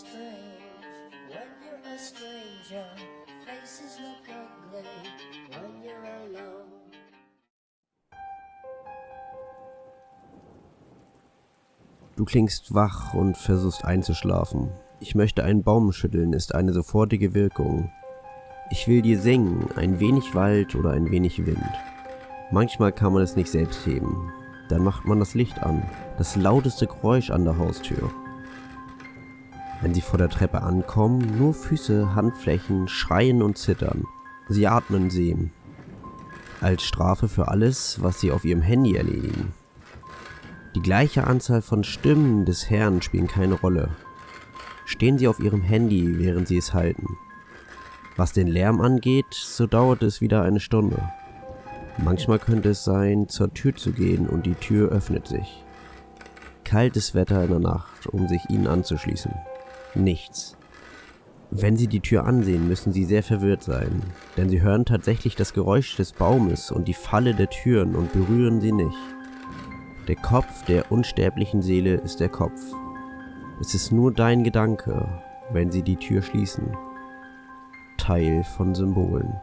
strange when you're a stranger. Faces look ugly when you're alone. Du klingst wach und versuchst einzuschlafen. Ich möchte einen Baum schütteln ist eine sofortige Wirkung. Ich will dir singen, ein wenig Wald oder ein wenig Wind. Manchmal kann man es nicht selbst heben. Dann macht man das Licht an, das lauteste Geräusch an der Haustür. Wenn sie vor der Treppe ankommen, nur Füße, Handflächen, schreien und zittern. Sie atmen sehen. Als Strafe für alles, was sie auf ihrem Handy erledigen. Die gleiche Anzahl von Stimmen des Herrn spielen keine Rolle. Stehen sie auf ihrem Handy, während sie es halten. Was den Lärm angeht, so dauert es wieder eine Stunde. Manchmal könnte es sein, zur Tür zu gehen und die Tür öffnet sich. Kaltes Wetter in der Nacht, um sich ihnen anzuschließen. Nichts. Wenn sie die Tür ansehen, müssen sie sehr verwirrt sein, denn sie hören tatsächlich das Geräusch des Baumes und die Falle der Türen und berühren sie nicht. Der Kopf der unsterblichen Seele ist der Kopf. Es ist nur dein Gedanke, wenn sie die Tür schließen. Teil von Symbolen.